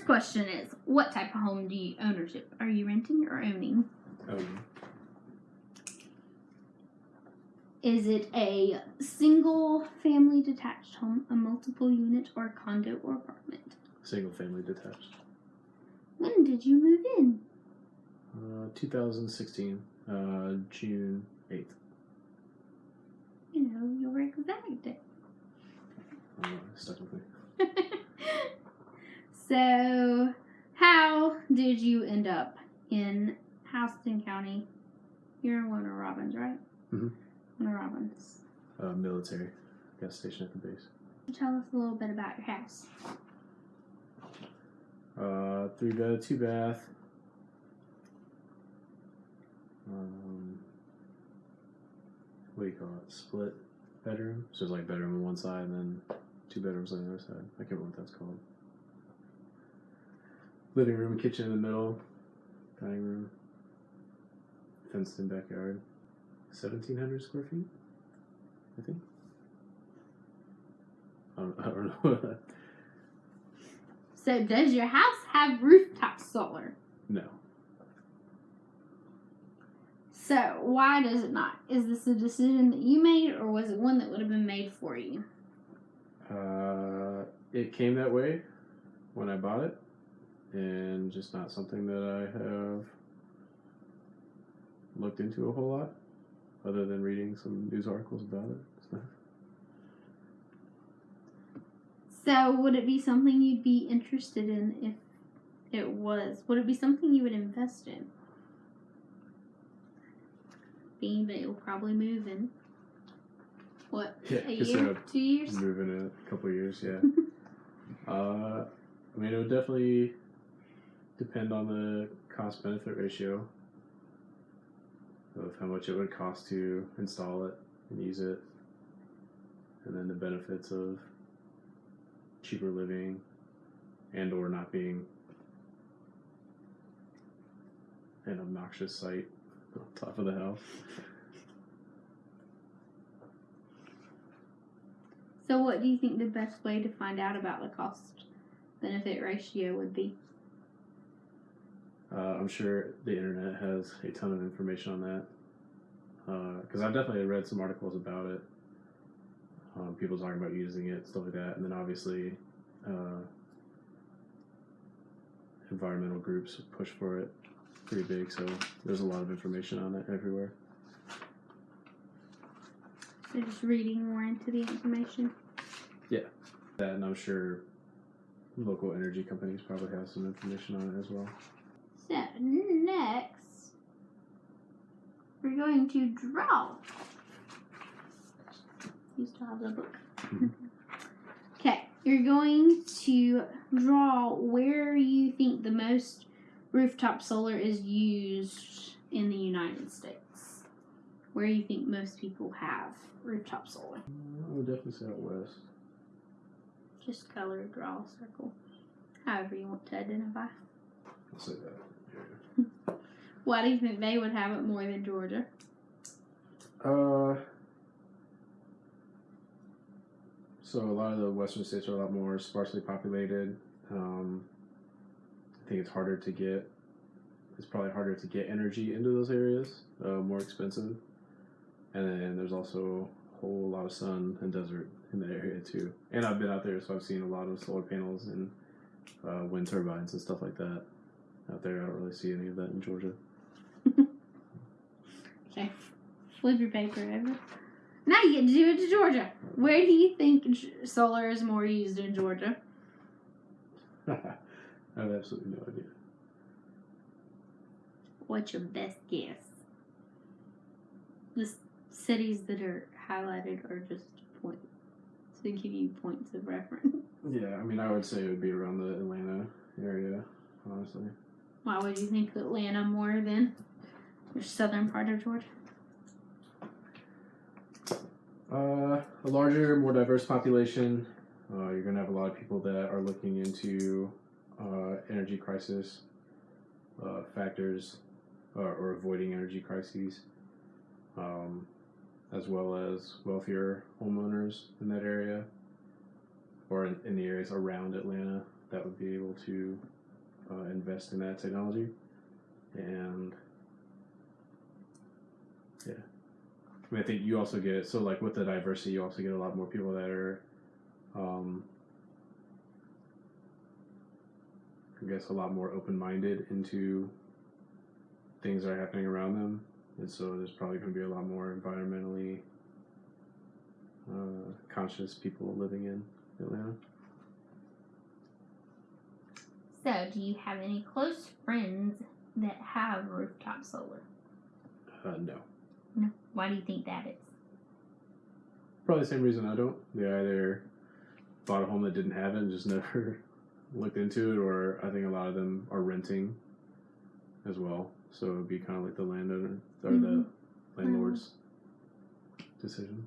first question is, what type of home do you ownership? Are you renting or owning? Um, Is it a single family detached home, a multiple unit, or condo or apartment? single family detached. When did you move in? Uh, 2016, uh, June 8th. You know, your exact date. Uh, stuck with me. So, how did you end up in Houston County? You're in Warner Robins, right? Mhm. Warner Robins. Uh, military gas station at the base. Tell us a little bit about your house. Uh, three bed, two bath. Um, what do you call it? Split bedroom. So it's like bedroom on one side and then two bedrooms on the other side. I can't remember what that's called. Living room, kitchen in the middle, dining room, fenced in backyard. 1,700 square feet, I think. I don't, I don't know. So, does your house have rooftop solar? no. So, why does it not? Is this a decision that you made, or was it one that would have been made for you? Uh, it came that way when I bought it, and just not something that I have looked into a whole lot, other than reading some news articles about it. So, would it be something you'd be interested in if it was? Would it be something you would invest in? Being that you'll probably move in. What? yeah, A year? Two years? move in a couple years. Yeah. uh, I mean, it would definitely depend on the cost benefit ratio of how much it would cost to install it and use it, and then the benefits of cheaper living and or not being an obnoxious sight on top of the house. So, what do you think the best way to find out about the cost benefit ratio would be? Uh, I'm sure the internet has a ton of information on that. Because I've definitely read some articles about it. Um, people talking about using it, stuff like that. And then obviously, uh, environmental groups push for it pretty big. So there's a lot of information on it everywhere. So, just reading more into the information. Yeah, that, and I'm sure local energy companies probably have some information on it as well. So, next, we're going to draw. You still have the book. Mhm. Okay, you're going to draw where you think the most rooftop solar is used in the United States. Where you think most people have rooftop solar. I would definitely say out west. Just color, draw a circle. However you want to identify. I'll say that. Why do you think they would have it more than Georgia? Uh, so a lot of the western states are a lot more sparsely populated. Um, I think it's harder to get. It's probably harder to get energy into those areas. Uh, more expensive, and then there's also a whole lot of sun and desert in that area too. And I've been out there, so I've seen a lot of solar panels and uh, wind turbines and stuff like that out there. I don't really see any of that in Georgia. Okay. Flip your paper over. Now you get to do it to Georgia. Where do you think solar is more used in Georgia? I have absolutely no idea. What's your best guess? The cities that are highlighted are just points to give you points of reference. Yeah, I mean, I would say it would be around the Atlanta area, honestly. Why would you think Atlanta more than the southern part of Georgia? Uh, a larger, more diverse population. Uh, you're gonna have a lot of people that are looking into uh, energy crisis uh, factors, or, or avoiding energy crises, um, as well as wealthier homeowners in that area, or in, in the areas around Atlanta that would be able to uh, invest in that technology, and yeah, I mean, I think you also get so like with the diversity, you also get a lot more people that are, um, I guess, a lot more open minded into things that are happening around them, and so there's probably going to be a lot more environmentally uh, conscious people living in Atlanta. So, do you have any close friends that have rooftop solar? Uh, no. No. Why do you think that is? Probably the same reason I don't. They either bought a home that didn't have it and just never looked into it, or I think a lot of them are renting as well. So it would be kind of like the landowner or Mhm. the landlord's decision.